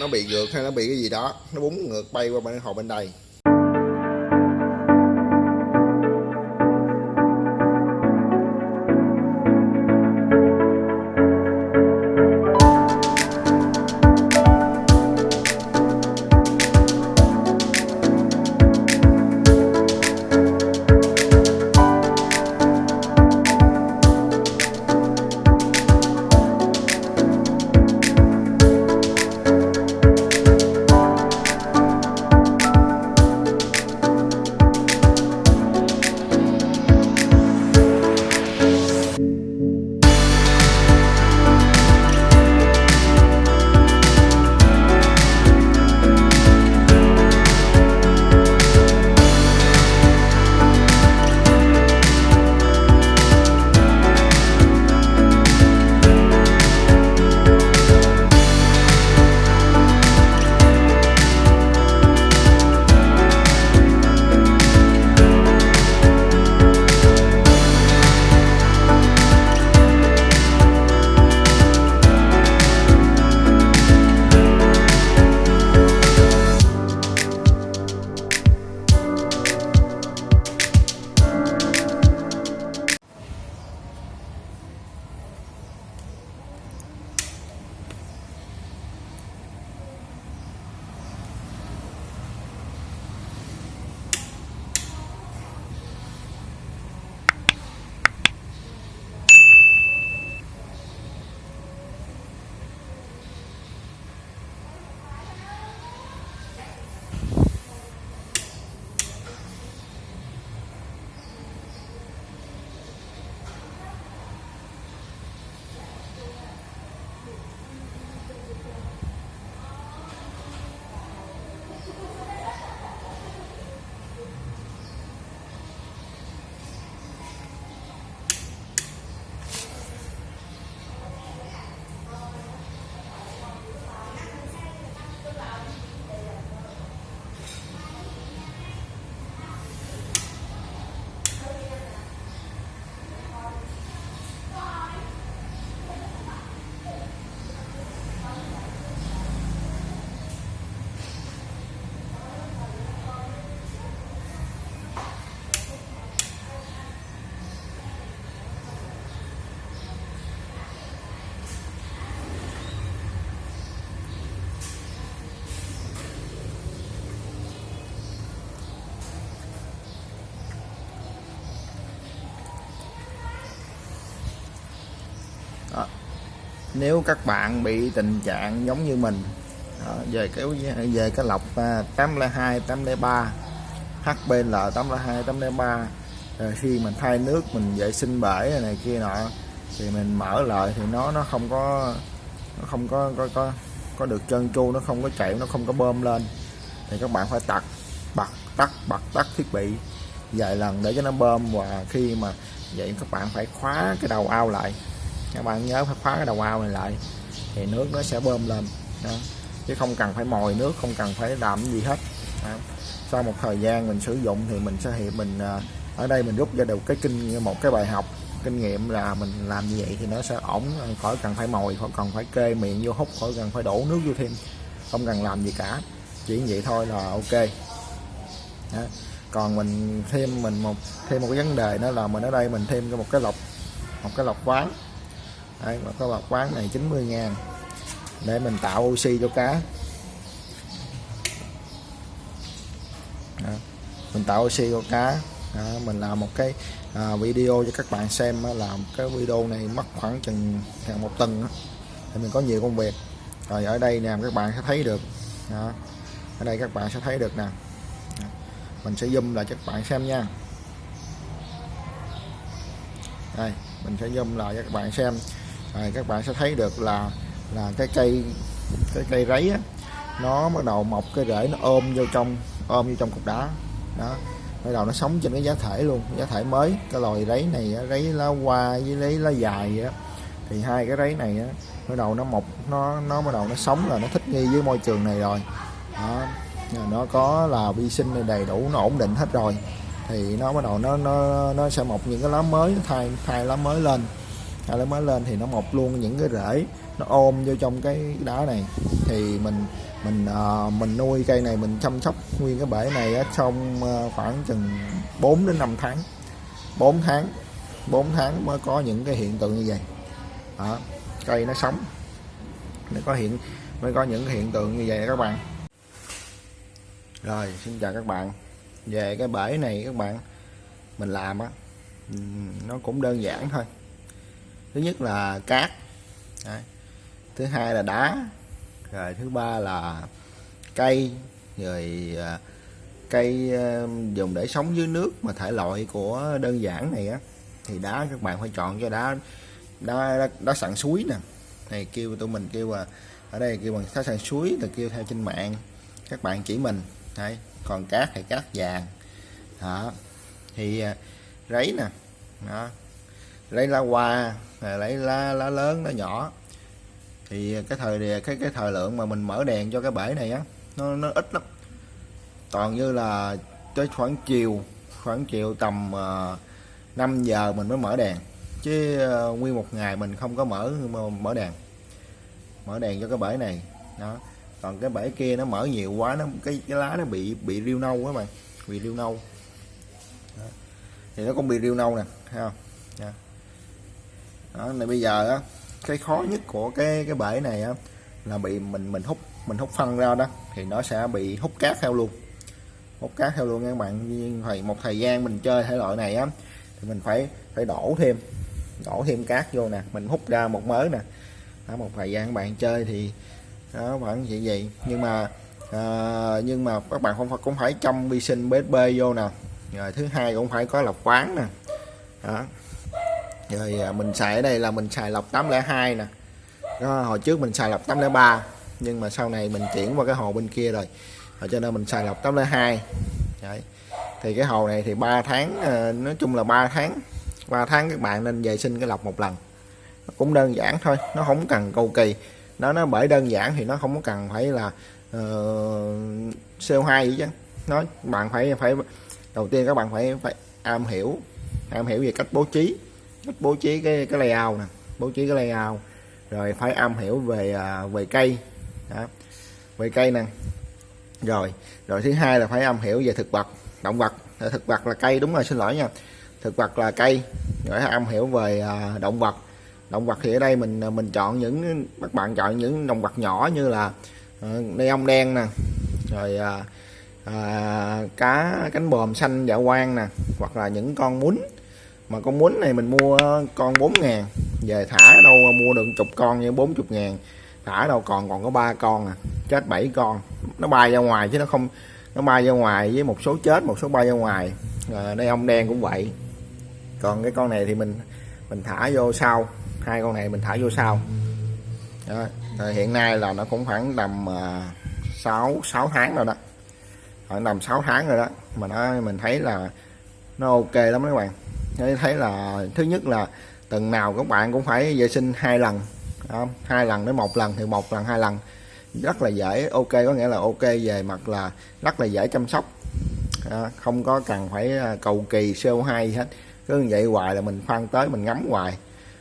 nó bị ngược hay nó bị cái gì đó, nó búng ngược bay qua bên hồ bên đây. Nếu các bạn bị tình trạng giống như mình đó, về cái về cái lọc 802 803 HBL 802 803 rồi khi mình thay nước mình vệ sinh bể này kia nọ thì mình mở lại thì nó nó không có nó không có có có, có được trơn tru nó không có chạy nó không có bơm lên. Thì các bạn phải tắt bật tắt bật tắt thiết bị vài lần để cho nó bơm và khi mà vậy các bạn phải khóa cái đầu ao lại các bạn nhớ phải khóa cái đầu ao này lại, thì nước nó sẽ bơm lên đó. chứ không cần phải mồi nước, không cần phải làm gì hết đó. sau một thời gian mình sử dụng thì mình sẽ hiện mình à, ở đây mình rút ra được cái kinh, một cái bài học, kinh nghiệm là mình làm như vậy thì nó sẽ ổn, khỏi cần phải mồi, khỏi cần phải kê miệng vô hút, khỏi cần phải đổ nước vô thêm, không cần làm gì cả chỉ vậy thôi là ok đó. còn mình thêm, mình một, thêm một cái vấn đề đó là mình ở đây mình thêm cho một cái lọc, một cái lọc quán Đấy, một cái lọc quán này 90 ngàn để mình tạo oxy cho cá đó. mình tạo oxy cho cá đó. mình làm một cái à, video cho các bạn xem làm cái video này mất khoảng chừng hàng một tuần thì mình có nhiều công việc rồi ở đây nè các bạn sẽ thấy được đó. ở đây các bạn sẽ thấy được nè mình sẽ zoom lại cho các bạn xem nha đây mình sẽ zoom lại cho các bạn xem rồi các bạn sẽ thấy được là là cái cây cái cây ráy á, nó bắt đầu mọc cái rễ nó ôm vô trong ôm vô trong cục đá. Đó bắt đầu nó sống trên cái giá thể luôn giá thể mới. Cái loài rấy này rấy lá hoa với lấy lá dài vậy đó. thì hai cái rấy này á bắt đầu nó mọc nó nó bắt đầu nó sống là nó thích nghi với môi trường này rồi. Đó nó có là vi sinh đầy đủ nó ổn định hết rồi. Thì nó bắt đầu nó nó nó sẽ mọc những cái lá mới thay thay lá mới lên thay lá mới lên thì nó mọc luôn những cái rễ nó ôm vô trong cái đá này. Thì mình mình uh, mình nuôi cây này mình chăm sóc nguyên cái bể này á, trong uh, khoảng chừng 4 đến 5 tháng. 4 tháng 4 tháng mới có những cái hiện tượng như vậy. Đó, cây nó sống. Nó có hiện mới có những cái hiện tượng như vậy các bạn. Rồi xin chào các bạn. Về cái bể này các bạn mình làm á nó cũng đơn giản thôi thứ nhất là cát. Đấy. thứ hai là đá. Rồi thứ ba là cây. Rồi à, cây à, dùng để sống dưới nước mà thể loại của đơn giản này á. Thì đá các bạn phải chọn cho đá đá đá, đá sẵn suối nè. Này kêu tụi mình kêu à ở đây kêu bằng đá sẵn suối là kêu theo trên mạng. Các bạn chỉ mình. Đấy. còn cát thì cát vàng. Đó. Thì à, rấy nè. Đó lấy lá hoa à, lấy lá lá lớn lá nhỏ. Thì cái thời cái cái thời lượng mà mình mở đèn cho cái bể này á nó nó ít lắm. Toàn như là tới khoảng chiều khoảng chiều tầm à, uh, 5 giờ mình mới mở đèn. Chứ uh, nguyên một ngày mình không có mở mở đèn. Mở đèn cho cái bể này đó. Còn cái bể kia nó mở nhiều quá nó cái, cái lá nó bị bị riêu nâu quá bạn bị riêu nâu. Đó. thì nó cũng bị riêu nâu nè thấy không? Đó đó này bây giờ á cái khó nhất của cái cái bể này á là bị mình mình hút mình hút phân ra đó thì nó sẽ bị hút cát theo luôn. Hút cát theo luôn các bạn. Thì một thời gian mình chơi thể loại này á thì mình phải phải đổ thêm đổ thêm cát vô nè. Mình hút ra một mớ nè. Đó, một thời gian các bạn chơi thì đó vẫn vậy vậy. Nhưng mà à, nhưng mà các bạn không phải cũng phải trong vi sinh BSB vô nè. Rồi thứ hai cũng phải có lọc khoáng nè. Đó rồi mình xài ở đây là mình xài lọc 802 nè. Đó, hồi trước mình xài lọc 803 nhưng mà sau này mình chuyển qua cái hồ bên kia rồi. Rồi cho nên mình xài lọc 802 Đấy. thì cái hồ này thì 3 tháng ờ, nói chung là 3 tháng. 3 tháng các bạn nên vệ sinh cái lọc một lần. Cũng đơn giản thôi nó không cần cầu kỳ. Nó nó bởi đơn giản thì nó không có cần phải là ờ, uh, CO2 gì chứ. Nó bạn phải phải đầu tiên các bạn phải phải am hiểu am hiểu về cách bố trí bố trí cái cái layout nè bố trí cái layout. Rồi phải am hiểu về à, về cây. Đó. về cây nè. Rồi rồi thứ hai là phải am hiểu về thực vật động vật. Thực vật là cây đúng rồi xin lỗi nha. Thực vật là cây. Rồi am hiểu về à, động vật. Động vật thì ở đây mình à, mình chọn những các bạn chọn những động vật nhỏ như là uh, ong đen nè. Rồi à, à, cá cánh bòm xanh dạ quang nè. Hoặc là những con muốn mà con muốn này mình mua con 4 ngàn. Về thả đâu mua được chục con như 40 ngàn. Thả đâu còn còn có ba con à. Chết 7 con. Nó bay ra ngoài chứ nó không nó bay ra ngoài với một số chết một số bay ra ngoài. À, đây ông đen cũng vậy. Còn cái con này thì mình mình thả vô sau. Hai con này mình thả vô sau. Đó. À, hiện nay là nó cũng khoảng tầm uh, 6 6 tháng rồi đó. Khoảng tầm 6 tháng rồi đó. Mà nó mình thấy là nó ok lắm các bạn để thấy là thứ nhất là tuần nào các bạn cũng phải vệ sinh hai lần không? hai lần đến một lần thì một lần hai lần rất là dễ ok có nghĩa là ok về mặt là rất là dễ chăm sóc à, không có cần phải à, cầu kỳ CO2 gì hết cứ như vậy hoài là mình khoan tới mình ngắm hoài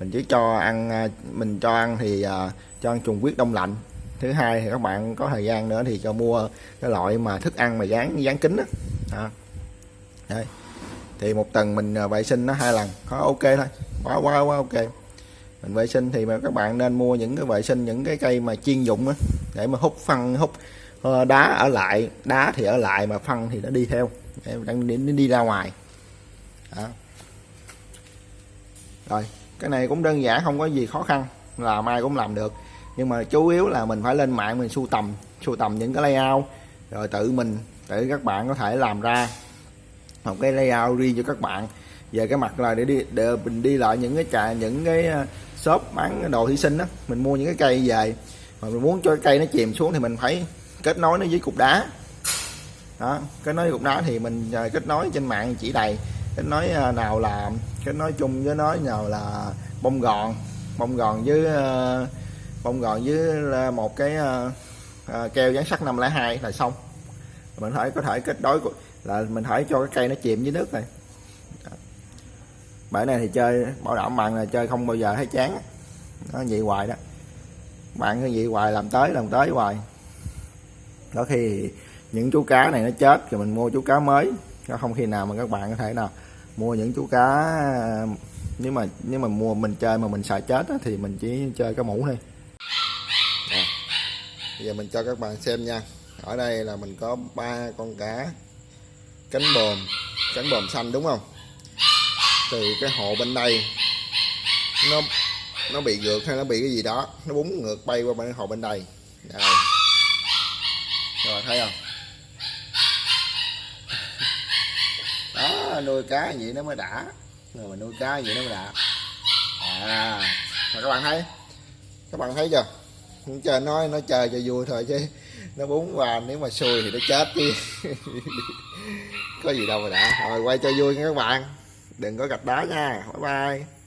mình chỉ cho ăn à, mình cho ăn thì uh, cho ăn trùng huyết đông lạnh thứ hai thì các bạn có thời gian nữa thì cho mua cái loại mà thức ăn mà dán dán kính đó. À. Đây thì một tuần mình à, vệ sinh nó hai lần có ok thôi quá quá quá ok. Mình vệ sinh thì mà các bạn nên mua những cái vệ sinh những cái cây mà chuyên dụng á để mà hút phân hút ờ, đá ở lại đá thì ở lại mà phân thì nó đi theo để đang đi, đi ra ngoài. Đó. rồi cái này cũng đơn giản không có gì khó khăn là mai cũng làm được. Nhưng mà chủ yếu là mình phải lên mạng mình sưu tầm sưu tầm những cái layout rồi tự mình để các bạn có thể làm ra một cái layout riêng cho các bạn. Về cái mặt là để đi, để mình đi lại những cái trà, những cái ờ, shop bán đồ thủy sinh đó. Mình mua những cái cây về. Mà mình muốn cho cái cây nó chìm xuống thì mình phải kết nối nó với cục đá. Đó, kết nối với cục đá thì mình ờ, kết nối trên mạng chỉ đầy. Kết nối ờ, nào là, kết nối chung với nói nào là bông gòn. Bông gòn với bông gòn với một cái keo dán sắt 502 là xong. Mình phải có thể kết nối là mình phải cho cái cây nó chìm dưới nước này. Bể này thì chơi bảo đảm bạn là chơi không bao giờ thấy chán. Nó vậy hoài đó. Bạn cứ vậy hoài làm tới làm tới hoài. Có khi những chú cá này nó chết rồi mình mua chú cá mới. Nó không khi nào mà các bạn có thể nào mua những chú cá nếu mà nếu mà mua mình chơi mà mình sợ chết á, thì mình chỉ chơi cái mũ thôi. Bây giờ mình cho các bạn xem nha. Ở đây là mình có ba con cá cánh bồm cánh bồm xanh đúng không? Từ cái hồ bên đây, nó nó bị ngược hay nó bị cái gì đó, nó búng ngược bay qua bên hồ bên đây. Đây các bạn thấy không? Đó, nuôi cá vậy nó mới đã. Rồi mình nuôi cá vậy nó mới đã. À mà các bạn thấy, các bạn thấy chưa? Chơi nói nó chơi cho vui thôi chứ nó bún qua, nếu mà xui thì nó chết chứ có gì đâu mà đã. Rồi, quay cho vui nha các bạn. Đừng có gạch đá nha. Bye bye.